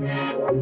Yeah.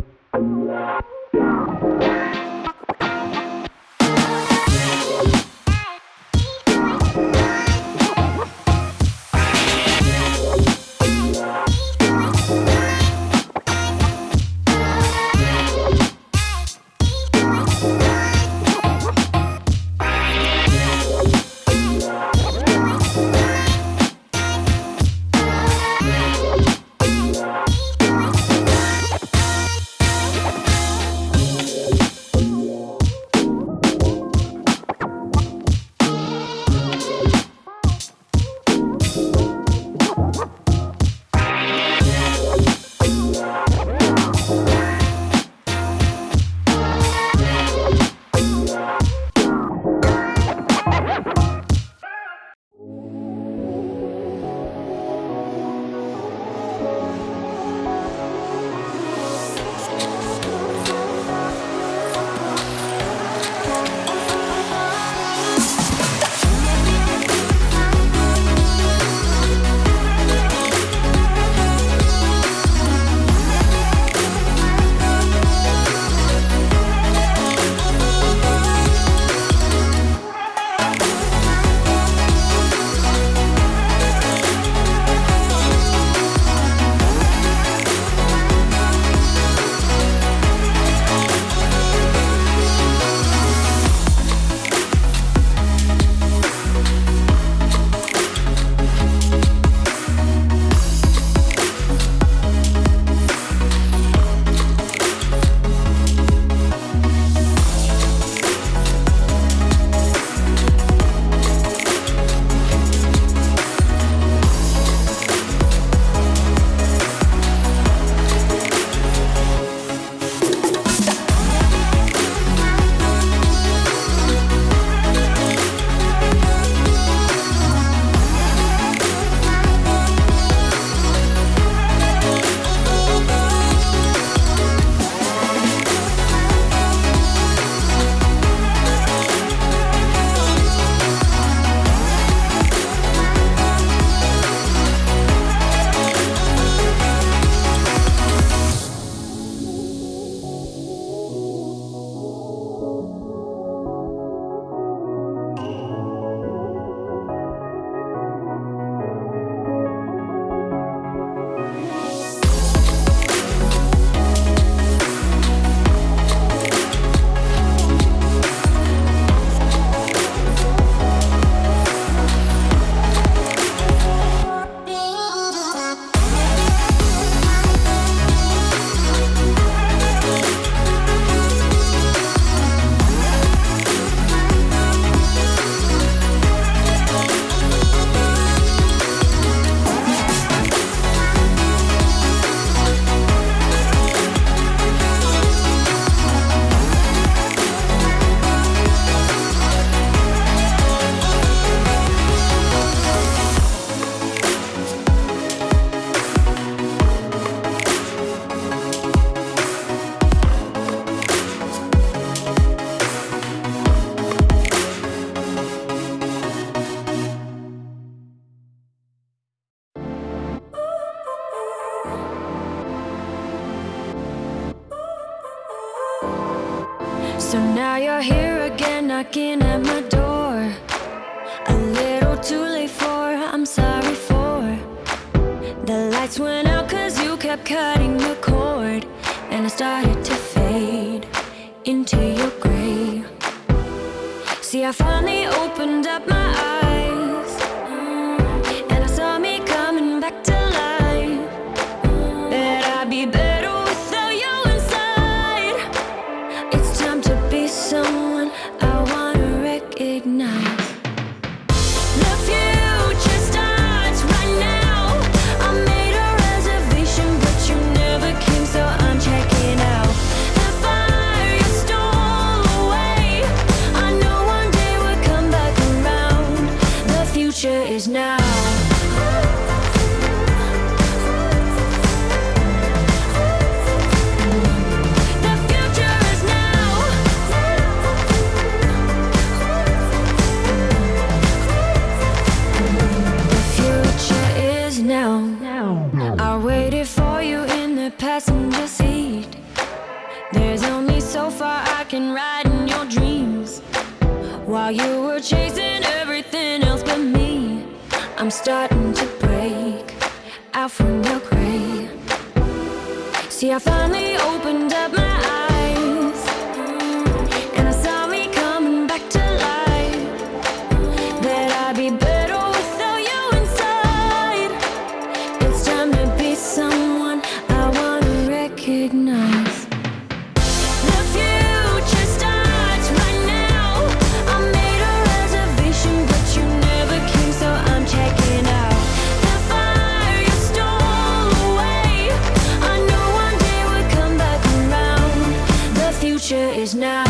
You're here again, knocking at my door. A little too late for, I'm sorry for. The lights went out cause you kept cutting the cord. And I started to fade into your grave See, I finally opened up my While you were chasing everything else but me, I'm starting to break out from your gray. See, I finally opened up my is now.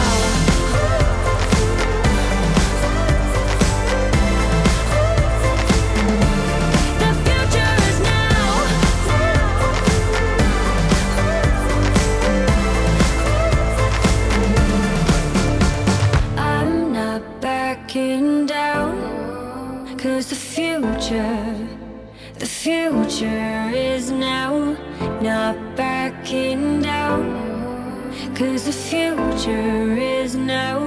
I'm not backing down. Cause the future, the future is now. Not backing down. Cause the future is now.